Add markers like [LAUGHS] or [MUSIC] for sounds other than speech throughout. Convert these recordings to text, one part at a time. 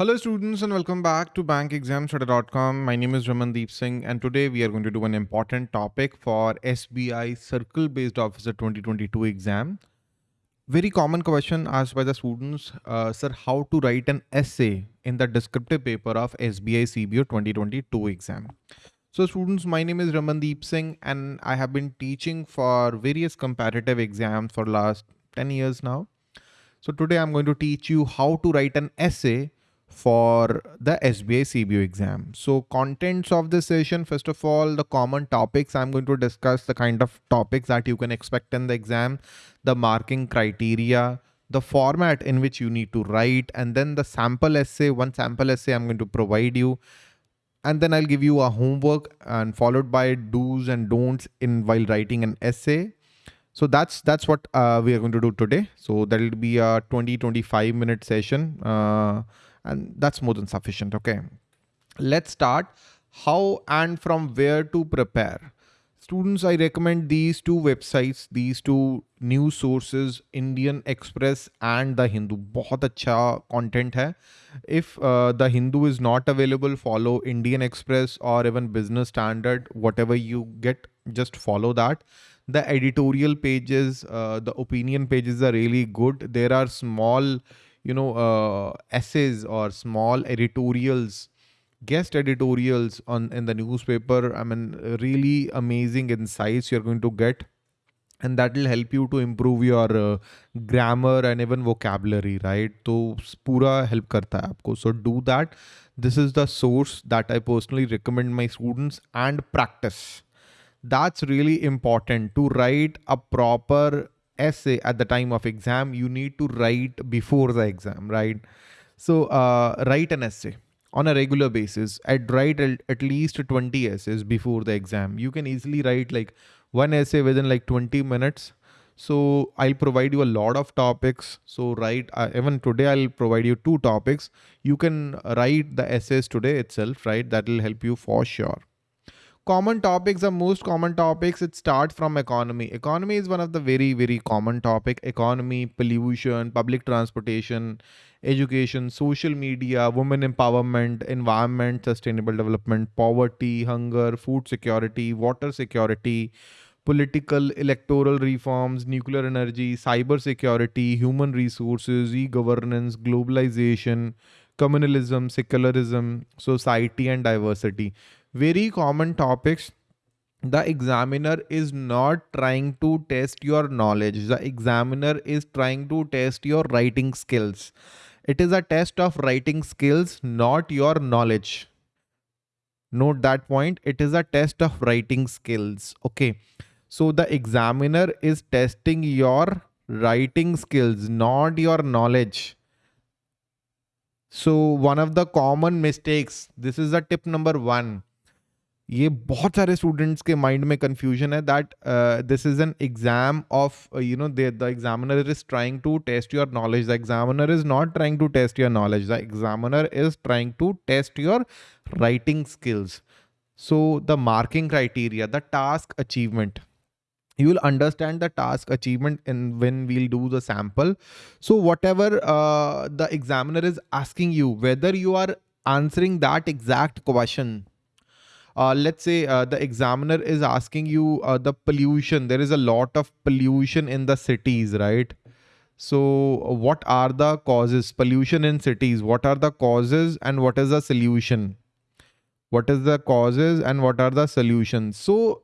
Hello students and welcome back to bankexamstoday.com. My name is Ramandeep Singh and today we are going to do an important topic for SBI Circle Based Officer 2022 exam. Very common question asked by the students, uh, sir, how to write an essay in the descriptive paper of SBI CBO 2022 exam. So students, my name is Ramandeep Singh and I have been teaching for various competitive exams for last 10 years now. So today I'm going to teach you how to write an essay for the SBI CBO exam. So contents of this session, first of all, the common topics I'm going to discuss, the kind of topics that you can expect in the exam, the marking criteria, the format in which you need to write, and then the sample essay, one sample essay I'm going to provide you. And then I'll give you a homework and followed by do's and don'ts in while writing an essay. So that's that's what uh, we are going to do today. So that'll be a 20 25 minute session. Uh, and that's more than sufficient. Okay, let's start how and from where to prepare. Students, I recommend these two websites, these two news sources, Indian Express and The Hindu. बहुत अच्छा content है. If uh, The Hindu is not available, follow Indian Express or even Business Standard, whatever you get, just follow that. The editorial pages, uh, the opinion pages are really good. There are small you know uh, essays or small editorials guest editorials on in the newspaper i mean really amazing insights you're going to get. And that will help you to improve your uh, grammar and even vocabulary right? So pura help karta hai aapko. So do that. This is the source that i personally recommend my students and practice. That's really important to write a proper essay at the time of exam, you need to write before the exam, right? So uh, write an essay on a regular basis. I'd write at least 20 essays before the exam. You can easily write like one essay within like 20 minutes. So I'll provide you a lot of topics. So write, uh, even today I'll provide you two topics. You can write the essays today itself, right? That will help you for sure common topics are most common topics. It starts from economy. Economy is one of the very very common topic. Economy pollution public transportation education social media women empowerment environment sustainable development poverty hunger food security water security political electoral reforms nuclear energy cyber security human resources e-governance globalization communalism secularism society and diversity very common topics. The examiner is not trying to test your knowledge. The examiner is trying to test your writing skills. It is a test of writing skills not your knowledge. Note that point. It is a test of writing skills. Okay. So the examiner is testing your writing skills not your knowledge. So one of the common mistakes. This is a tip number one ये बहुत सारे students के mind में confusion है that this is an exam of you know they the examiner is trying to test your knowledge the examiner is not trying to test your knowledge the examiner is trying to test your writing skills so the marking criteria the task achievement you will understand the task achievement in when we'll do the sample so whatever the examiner is asking you whether you are answering that exact question uh, let's say uh, the examiner is asking you uh, the pollution. There is a lot of pollution in the cities right? So what are the causes? Pollution in cities. What are the causes and what is the solution? What is the causes and what are the solutions? So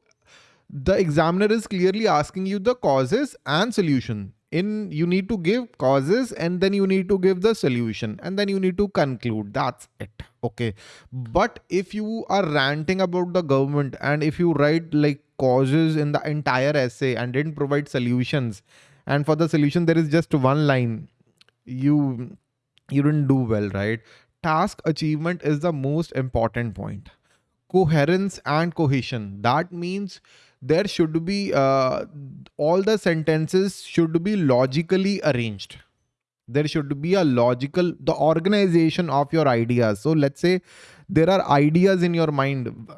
the examiner is clearly asking you the causes and solution in you need to give causes and then you need to give the solution and then you need to conclude. That's it. Okay. But if you are ranting about the government and if you write like causes in the entire essay and didn't provide solutions and for the solution there is just one line you you didn't do well right? Task achievement is the most important point. Coherence and cohesion. That means there should be uh, all the sentences should be logically arranged. There should be a logical the organization of your ideas. So let's say there are ideas in your mind.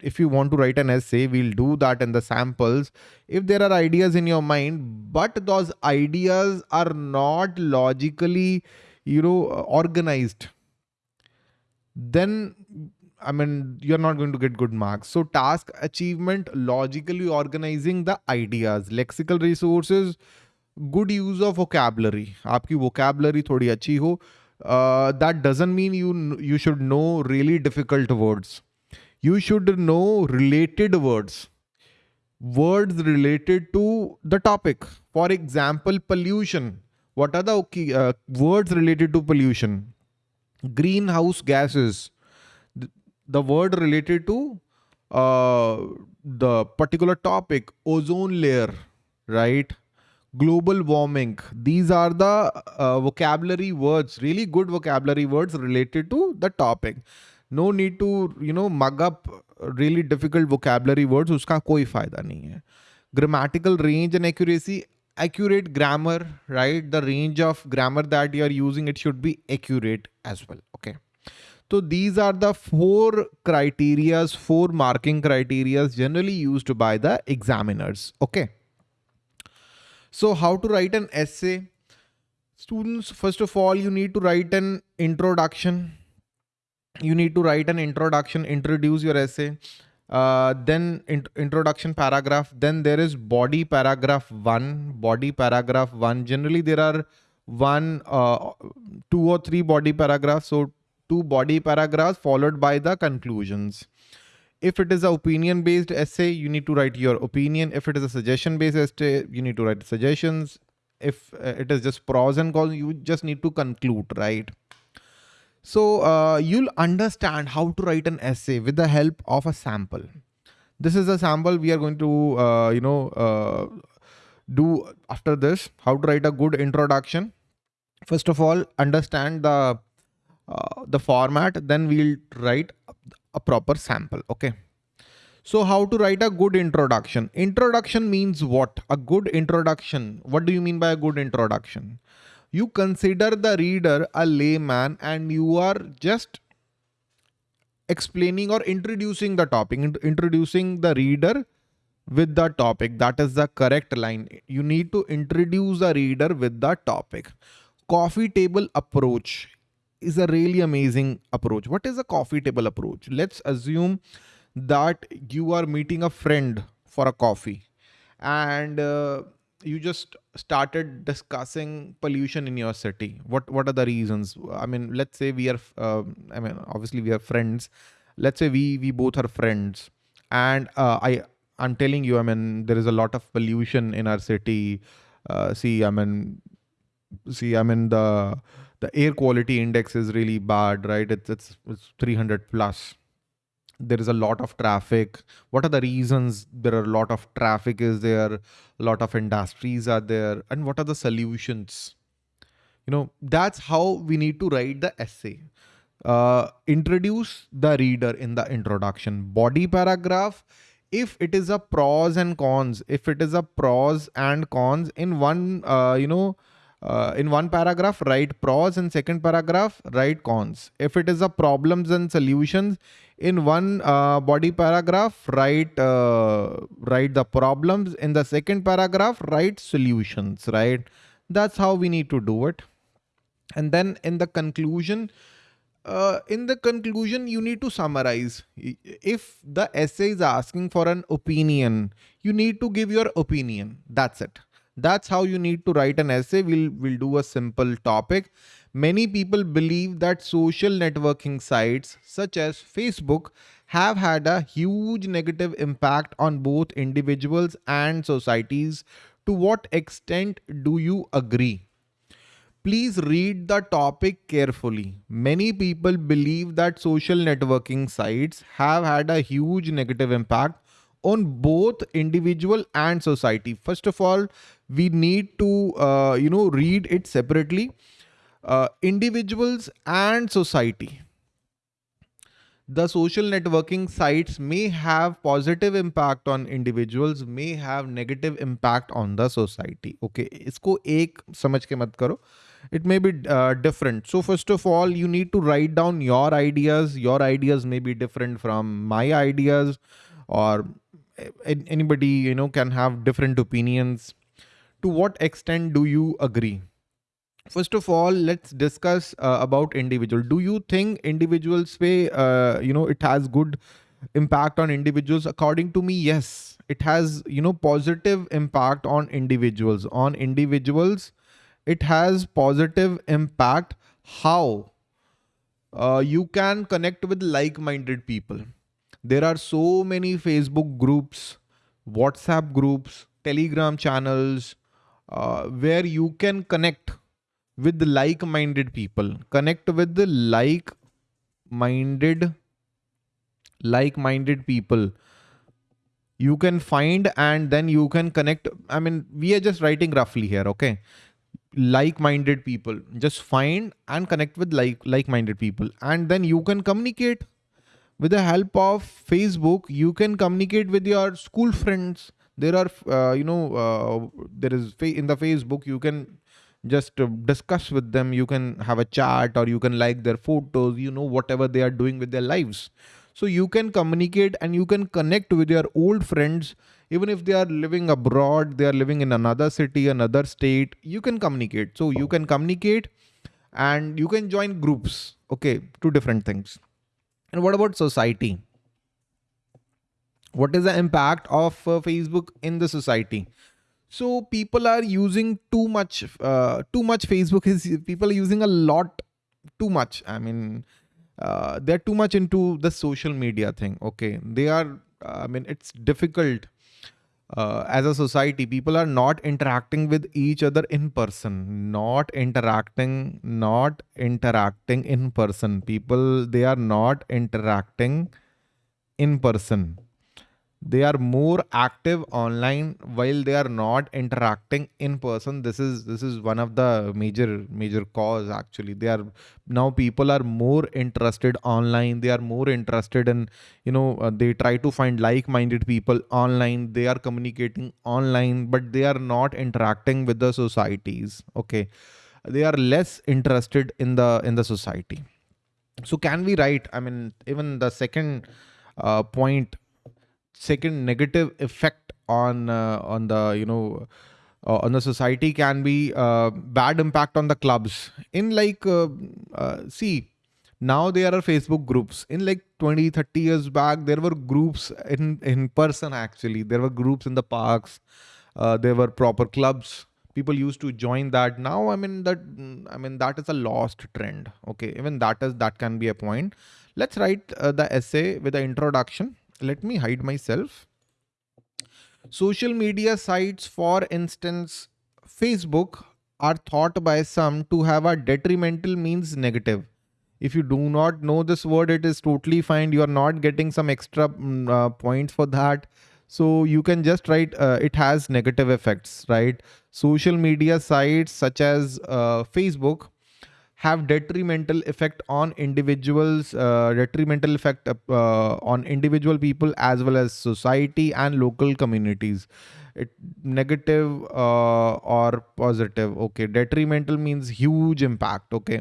If you want to write an essay we'll do that in the samples. If there are ideas in your mind but those ideas are not logically you know organized then I mean, you're not going to get good marks. So task achievement, logically organizing the ideas, lexical resources, good use of vocabulary. आपकी vocabulary थोड़ी अच्छी हो. Uh, that doesn't mean you you should know really difficult words. You should know related words. Words related to the topic. For example, pollution. What are the uh, words related to pollution? Greenhouse gases the word related to uh, the particular topic, ozone layer, right? Global warming. These are the uh, vocabulary words, really good vocabulary words related to the topic. No need to, you know, mug up really difficult vocabulary words. Uska koi fayda nahi hai. Grammatical range and accuracy. Accurate grammar, right? The range of grammar that you are using, it should be accurate as well. Okay. So these are the four criterias, four marking criterias generally used by the examiners. Okay. So how to write an essay? Students, first of all, you need to write an introduction. You need to write an introduction, introduce your essay. Uh, then in introduction paragraph. Then there is body paragraph one, body paragraph one. Generally, there are one, uh, two or three body paragraphs. So two body paragraphs followed by the conclusions. If it is an opinion based essay, you need to write your opinion. If it is a suggestion based essay, you need to write suggestions. If uh, it is just pros and cons, you just need to conclude, right? So uh, you'll understand how to write an essay with the help of a sample. This is a sample we are going to, uh, you know, uh, do after this, how to write a good introduction. First of all, understand the uh, the format, then we'll write a proper sample. Okay. So how to write a good introduction? Introduction means what? A good introduction. What do you mean by a good introduction? You consider the reader a layman and you are just explaining or introducing the topic, introducing the reader with the topic. That is the correct line. You need to introduce the reader with the topic. Coffee table approach is a really amazing approach. What is a coffee table approach? Let's assume that you are meeting a friend for a coffee and uh, you just started discussing pollution in your city. What what are the reasons? I mean, let's say we are, uh, I mean, obviously we are friends. Let's say we we both are friends, and uh, I I'm telling you, I mean, there is a lot of pollution in our city. Uh, see, I mean, see, I mean the the air quality index is really bad, right? It's, it's, it's 300 plus. There is a lot of traffic. What are the reasons there are a lot of traffic is there? A lot of industries are there. And what are the solutions? You know, that's how we need to write the essay. Uh, introduce the reader in the introduction. Body paragraph, if it is a pros and cons, if it is a pros and cons in one, uh, you know, uh, in one paragraph write pros. And second paragraph write cons. If it is a problems and solutions in one uh, body paragraph write uh, write the problems. In the second paragraph write solutions right? That's how we need to do it. And then in the conclusion uh, in the conclusion you need to summarize. If the essay is asking for an opinion you need to give your opinion. That's it that's how you need to write an essay. We'll, we'll do a simple topic. Many people believe that social networking sites such as Facebook have had a huge negative impact on both individuals and societies. To what extent do you agree? Please read the topic carefully. Many people believe that social networking sites have had a huge negative impact on both individual and society. First of all, we need to, uh, you know, read it separately. Uh, individuals and society. The social networking sites may have positive impact on individuals, may have negative impact on the society. Okay, isko ek samajh ke mat karo. It may be uh, different. So first of all, you need to write down your ideas. Your ideas may be different from my ideas or anybody you know can have different opinions. To what extent do you agree? First of all let's discuss uh, about individual. Do you think individuals way uh, you know it has good impact on individuals? According to me yes. It has you know positive impact on individuals. On individuals it has positive impact. How? Uh, you can connect with like-minded people there are so many facebook groups whatsapp groups telegram channels uh, where you can connect with like-minded people. Connect with the like-minded like-minded people. You can find and then you can connect. I mean we are just writing roughly here okay? Like-minded people. Just find and connect with like like-minded people. And then you can communicate with the help of facebook you can communicate with your school friends. There are uh, you know uh, there is in the facebook you can just uh, discuss with them. You can have a chat or you can like their photos you know whatever they are doing with their lives. So you can communicate and you can connect with your old friends. Even if they are living abroad they are living in another city another state you can communicate. So you can communicate and you can join groups okay two different things and what about society? What is the impact of uh, facebook in the society? So people are using too much uh, too much facebook is people are using a lot too much. I mean uh, they're too much into the social media thing. Okay. They are i mean it's difficult uh, as a society people are not interacting with each other in person. Not interacting not interacting in person. People they are not interacting in person they are more active online while they are not interacting in person. This is this is one of the major major cause actually. They are now people are more interested online. They are more interested in you know uh, they try to find like-minded people online. They are communicating online but they are not interacting with the societies okay? They are less interested in the in the society. So can we write i mean even the second uh, point second negative effect on uh, on the you know uh, on the society can be uh, bad impact on the clubs. In like uh, uh, see now there are facebook groups. In like 20 30 years back there were groups in in person actually. There were groups in the parks. Uh, there were proper clubs. People used to join that. Now i mean that i mean that is a lost trend. Okay even that is that can be a point. Let's write the essay with the introduction let me hide myself. Social media sites, for instance, Facebook, are thought by some to have a detrimental means negative. If you do not know this word, it is totally fine. You are not getting some extra mm, uh, points for that. So you can just write uh, it has negative effects, right? Social media sites such as uh, Facebook have detrimental effect on individuals uh, detrimental effect uh, on individual people as well as society and local communities. It negative uh, or positive okay. Detrimental means huge impact okay.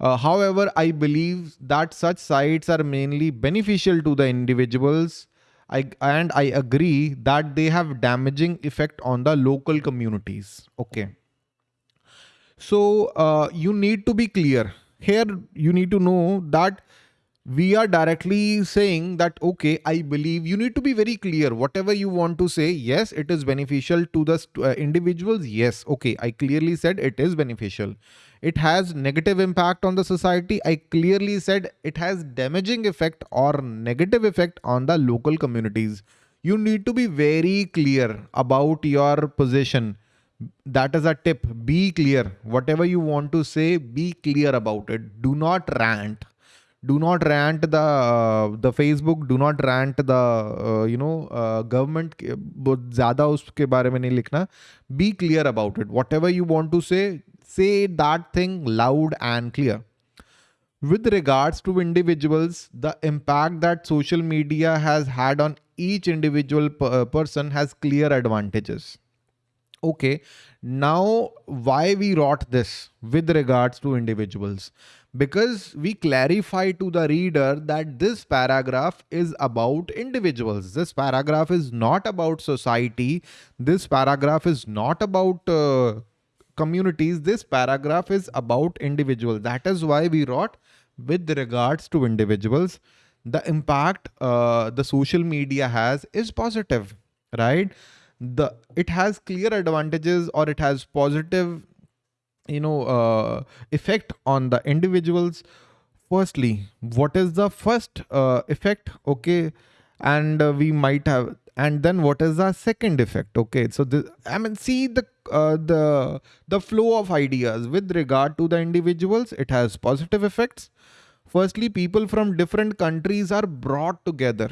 Uh, however i believe that such sites are mainly beneficial to the individuals. I, and i agree that they have damaging effect on the local communities okay so uh, you need to be clear here. You need to know that we are directly saying that, okay, I believe you need to be very clear. Whatever you want to say, yes, it is beneficial to the uh, individuals. Yes, okay, I clearly said it is beneficial. It has negative impact on the society. I clearly said it has damaging effect or negative effect on the local communities. You need to be very clear about your position that is a tip be clear whatever you want to say be clear about it do not rant do not rant the uh, the facebook do not rant the uh, you know uh, government बहुत ज़्यादा उसके बारे में नहीं लिखना be clear about it whatever you want to say say that thing loud and clear with regards to individuals the impact that social media has had on each individual person has clear advantages okay now why we wrote this with regards to individuals? Because we clarify to the reader that this paragraph is about individuals. This paragraph is not about society. This paragraph is not about uh, communities, this paragraph is about individuals. That is why we wrote with regards to individuals, the impact uh, the social media has is positive, right? The it has clear advantages or it has positive, you know, uh, effect on the individuals. Firstly, what is the first uh, effect? Okay, and uh, we might have and then what is the second effect? Okay. So the i mean see the uh, the the flow of ideas. With regard to the individuals it has positive effects. Firstly people from different countries are brought together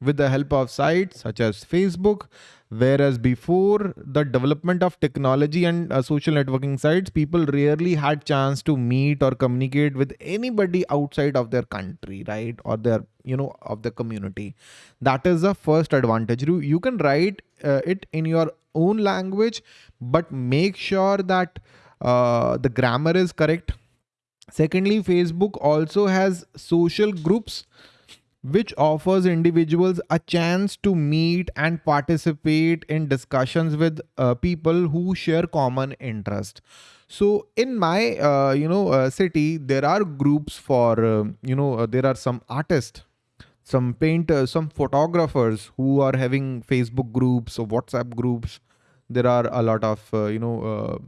with the help of sites such as facebook whereas before the development of technology and uh, social networking sites people rarely had chance to meet or communicate with anybody outside of their country right or their you know of the community. That is the first advantage. You, you can write uh, it in your own language but make sure that uh, the grammar is correct. Secondly facebook also has social groups which offers individuals a chance to meet and participate in discussions with uh, people who share common interest. So in my uh, you know uh, city there are groups for uh, you know uh, there are some artists some painters some photographers who are having facebook groups or whatsapp groups. There are a lot of uh, you know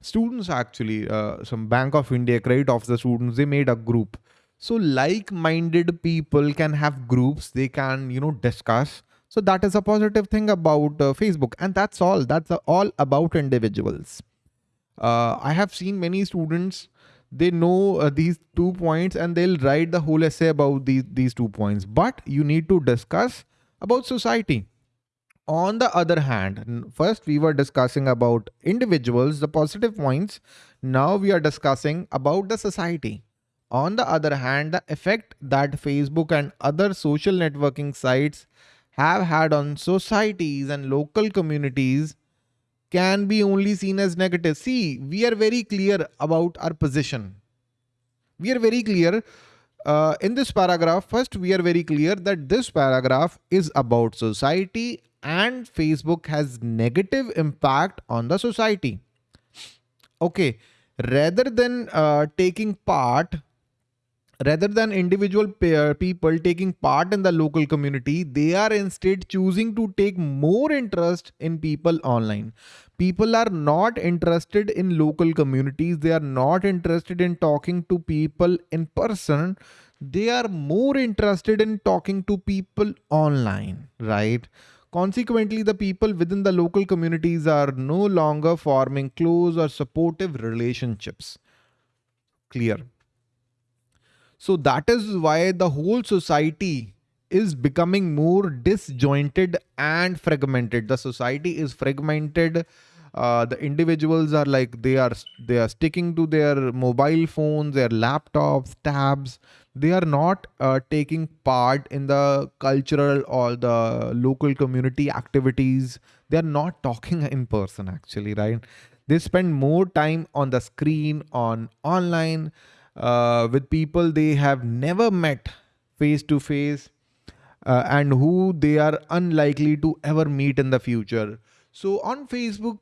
students actually some bank of india credit of the students they made a group so like-minded people can have groups, they can, you know, discuss. So that is a positive thing about uh, Facebook. And that's all. That's all about individuals. Uh, I have seen many students, they know uh, these two points and they'll write the whole essay about these, these two points. But you need to discuss about society. On the other hand, first we were discussing about individuals, the positive points. Now we are discussing about the society. On the other hand, the effect that Facebook and other social networking sites have had on societies and local communities can be only seen as negative. See, we are very clear about our position. We are very clear uh, in this paragraph. First, we are very clear that this paragraph is about society and Facebook has negative impact on the society. Okay, rather than uh, taking part rather than individual people taking part in the local community, they are instead choosing to take more interest in people online. People are not interested in local communities. They are not interested in talking to people in person. They are more interested in talking to people online, right? Consequently, the people within the local communities are no longer forming close or supportive relationships. Clear. So that is why the whole society is becoming more disjointed and fragmented. The society is fragmented. Uh, the individuals are like they are they are sticking to their mobile phones, their laptops, tabs. They are not uh, taking part in the cultural or the local community activities. They are not talking [LAUGHS] in person actually, right? They spend more time on the screen, on online uh, with people they have never met face to face uh, and who they are unlikely to ever meet in the future. So on Facebook,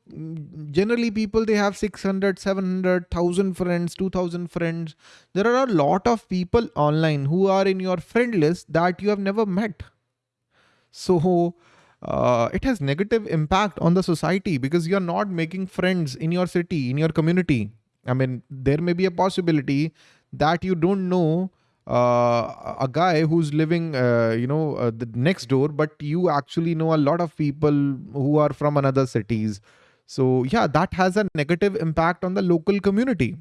generally people, they have 600, 700, 1000 friends, 2000 friends. There are a lot of people online who are in your friend list that you have never met. So uh, it has negative impact on the society because you're not making friends in your city, in your community. I mean, there may be a possibility that you don't know uh, a guy who's living, uh, you know, uh, the next door, but you actually know a lot of people who are from another cities. So yeah, that has a negative impact on the local community.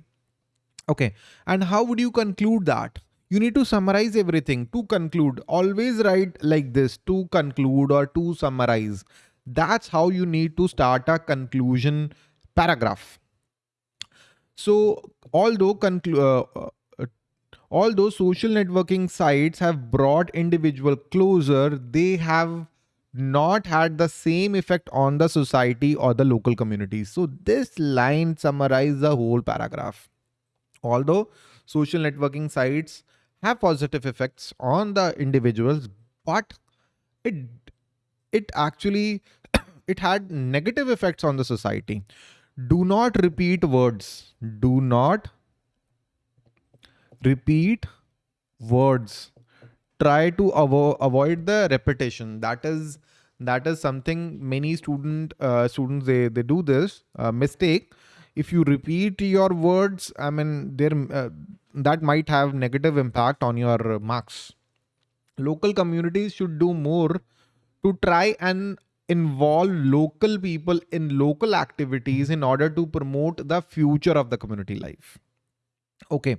Okay. And how would you conclude that? You need to summarize everything to conclude. Always write like this to conclude or to summarize. That's how you need to start a conclusion paragraph. So although uh, uh, although social networking sites have brought individual closer, they have not had the same effect on the society or the local communities. So this line summarizes the whole paragraph. Although social networking sites have positive effects on the individuals, but it it actually [COUGHS] it had negative effects on the society do not repeat words. Do not repeat words. Try to avo avoid the repetition. That is that is something many student uh, students they they do this uh, mistake. If you repeat your words, I mean, there uh, that might have negative impact on your marks. Local communities should do more to try and involve local people in local activities in order to promote the future of the community life. Okay.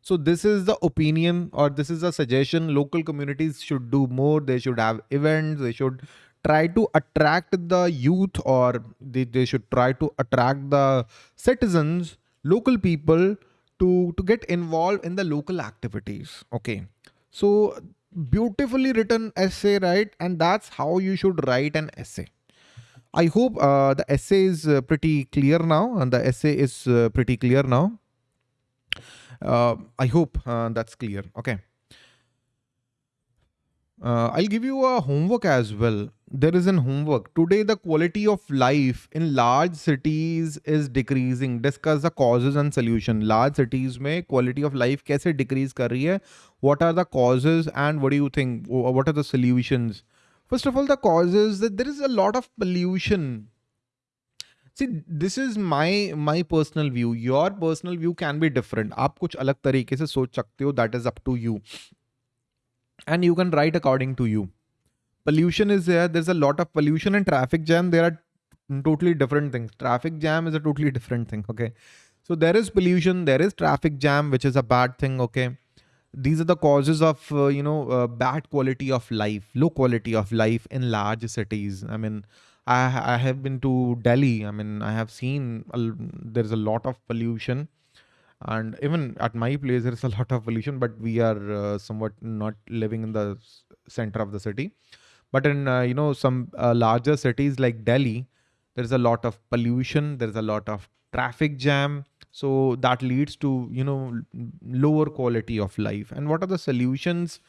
So this is the opinion or this is a suggestion. Local communities should do more. They should have events. They should try to attract the youth or they, they should try to attract the citizens, local people to, to get involved in the local activities. Okay. So beautifully written essay, right? And that's how you should write an essay. I hope uh, the essay is uh, pretty clear now and the essay is uh, pretty clear now. Uh, I hope uh, that's clear. Okay. Uh, I'll give you a homework as well There is an homework. Today, the quality of life in large cities is decreasing. Discuss the causes and solution. Large cities में quality of life कैसे decrease कर रही है? What are the causes and what do you think? What are the solutions? First of all, the causes that there is a lot of pollution. See, this is my my personal view. Your personal view can be different. आप कुछ अलग तरीके से सोच सकते हो. That is up to you and you can write according to you. Pollution is there. There's a lot of pollution and traffic jam. There are totally different things. Traffic jam is a totally different thing. Okay. So there is pollution. There is traffic jam, which is a bad thing. Okay. These are the causes of, uh, you know, uh, bad quality of life, low quality of life in large cities. I mean, I, I have been to Delhi. I mean, I have seen a, there's a lot of pollution and even at my place there is a lot of pollution but we are uh, somewhat not living in the center of the city but in uh, you know some uh, larger cities like delhi there's a lot of pollution there's a lot of traffic jam. So that leads to you know lower quality of life. And what are the solutions?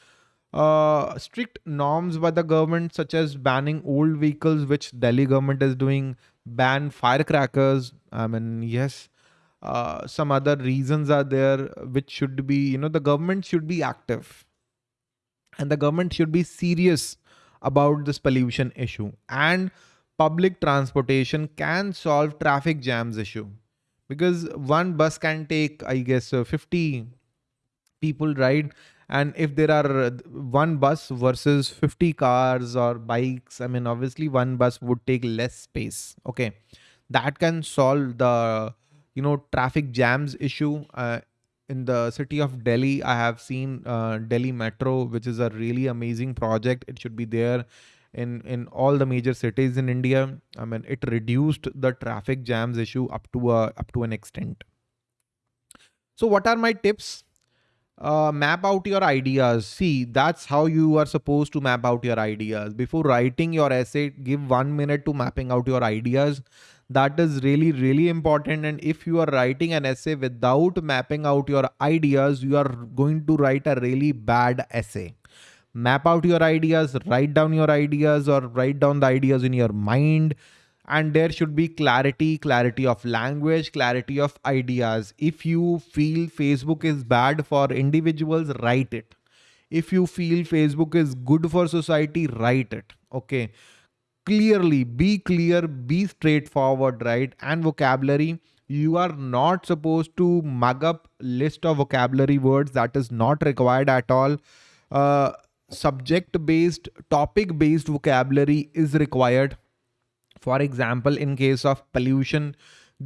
Uh, strict norms by the government such as banning old vehicles which delhi government is doing ban firecrackers. I mean yes uh, some other reasons are there which should be you know the government should be active. And the government should be serious about this pollution issue. And public transportation can solve traffic jams issue. Because one bus can take i guess uh, 50 people ride and if there are uh, one bus versus 50 cars or bikes i mean obviously one bus would take less space okay? That can solve the you know traffic jams issue uh, in the city of Delhi. I have seen uh, Delhi Metro, which is a really amazing project. It should be there in in all the major cities in India. I mean, it reduced the traffic jams issue up to a up to an extent. So, what are my tips? Uh, map out your ideas. See, that's how you are supposed to map out your ideas. Before writing your essay, give one minute to mapping out your ideas that is really really important. And if you are writing an essay without mapping out your ideas you are going to write a really bad essay. Map out your ideas write down your ideas or write down the ideas in your mind. And there should be clarity clarity of language clarity of ideas. If you feel facebook is bad for individuals write it. If you feel facebook is good for society write it. Okay clearly be clear be straightforward right? And vocabulary you are not supposed to mug up list of vocabulary words that is not required at all. Uh, subject based topic based vocabulary is required. For example in case of pollution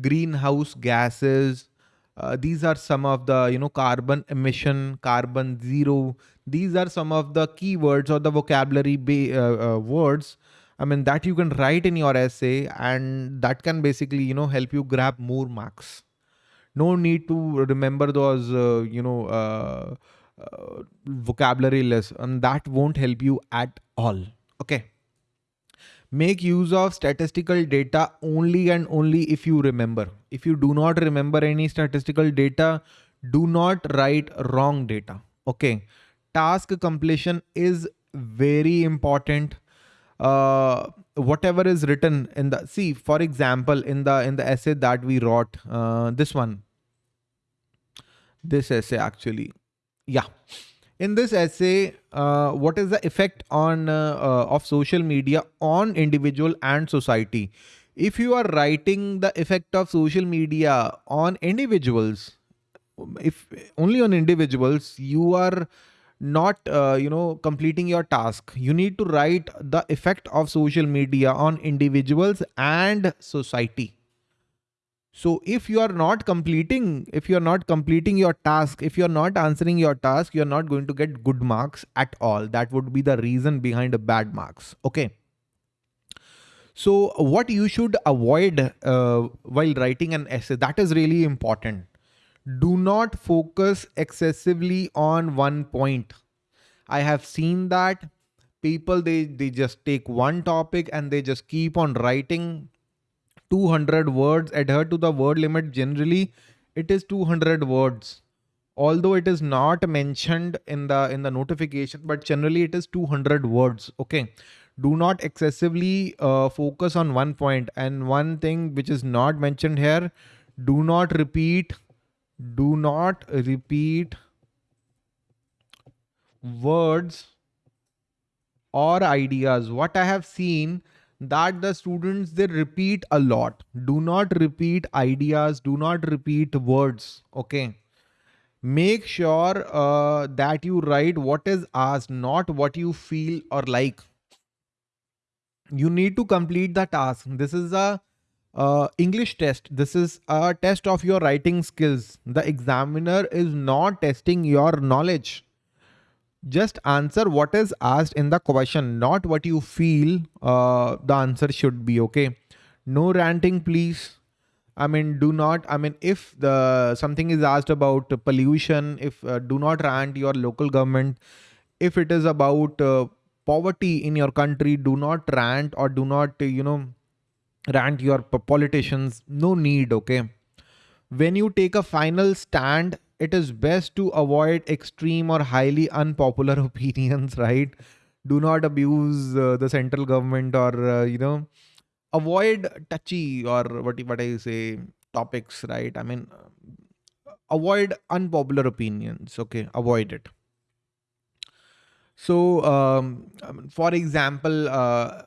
greenhouse gases uh, these are some of the you know carbon emission carbon zero. These are some of the keywords or the vocabulary uh, uh, words I mean, that you can write in your essay and that can basically, you know, help you grab more marks. No need to remember those, uh, you know, uh, uh, vocabulary list and that won't help you at all. Okay. Make use of statistical data only and only if you remember. If you do not remember any statistical data, do not write wrong data. Okay. Task completion is very important uh, whatever is written in the see for example in the in the essay that we wrote uh, this one. This essay actually. Yeah. In this essay uh, what is the effect on uh, uh, of social media on individual and society? If you are writing the effect of social media on individuals if only on individuals you are not uh, you know completing your task. You need to write the effect of social media on individuals and society. So if you are not completing if you are not completing your task if you are not answering your task you are not going to get good marks at all. That would be the reason behind bad marks. Okay. So what you should avoid uh, while writing an essay that is really important do not focus excessively on one point. I have seen that people, they, they just take one topic and they just keep on writing 200 words, adhere to the word limit. Generally, it is 200 words although it is not mentioned in the in the notification but generally it is 200 words okay do not excessively uh, focus on one point and one thing which is not mentioned here do not repeat do not repeat words or ideas. What i have seen that the students they repeat a lot. Do not repeat ideas. Do not repeat words. Okay? Make sure uh, that you write what is asked not what you feel or like. You need to complete the task. This is a uh, English test. This is a test of your writing skills. The examiner is not testing your knowledge. Just answer what is asked in the question, not what you feel uh, the answer should be. Okay. No ranting, please. I mean, do not, I mean, if the something is asked about pollution, if uh, do not rant your local government, if it is about uh, poverty in your country, do not rant or do not, you know, rant your politicians no need okay? When you take a final stand it is best to avoid extreme or highly unpopular [LAUGHS] opinions right? Do not abuse uh, the central government or uh, you know avoid touchy or what what i say topics right? I mean avoid unpopular opinions okay? Avoid it. So um, for example uh,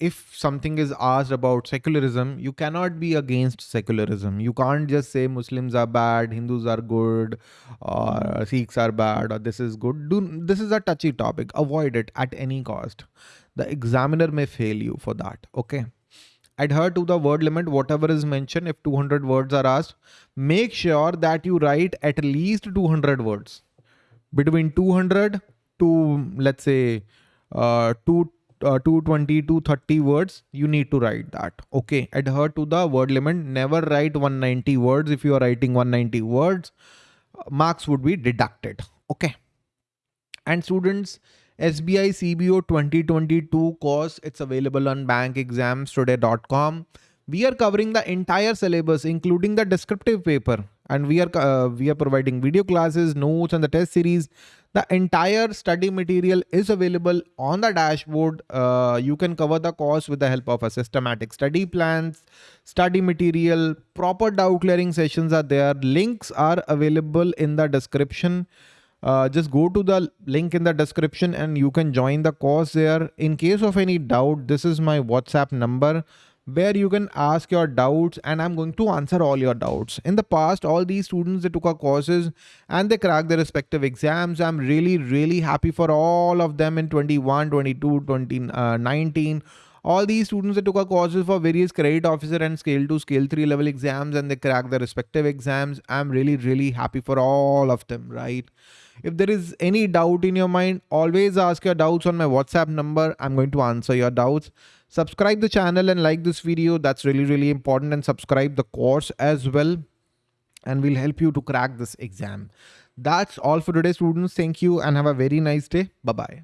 if something is asked about secularism, you cannot be against secularism. You can't just say Muslims are bad, Hindus are good, or Sikhs are bad, or this is good. Do, this is a touchy topic. Avoid it at any cost. The examiner may fail you for that. Okay. Adhere to the word limit, whatever is mentioned. If 200 words are asked, make sure that you write at least 200 words. Between 200 to, let's say, uh, 2 uh, 220 to 30 words you need to write that okay? Adhere to the word limit. Never write 190 words. If you are writing 190 words marks would be deducted okay? And students SBI CBO 2022 course it's available on bankexamstoday.com we are covering the entire syllabus including the descriptive paper. And we are uh, we are providing video classes notes and the test series the entire study material is available on the dashboard. Uh, you can cover the course with the help of a systematic study plans, study material, proper doubt clearing sessions are there. Links are available in the description. Uh, just go to the link in the description and you can join the course there. In case of any doubt, this is my WhatsApp number where you can ask your doubts and I'm going to answer all your doubts. In the past, all these students they took our courses and they cracked their respective exams. I'm really, really happy for all of them in 21, 22, 2019. Uh, all these students that took our courses for various credit officer and scale 2 scale 3 level exams and they cracked their respective exams i'm really really happy for all of them right if there is any doubt in your mind always ask your doubts on my whatsapp number i'm going to answer your doubts subscribe the channel and like this video. That's really really important. And subscribe the course as well. And we'll help you to crack this exam. That's all for today students. Thank you and have a very nice day. Bye bye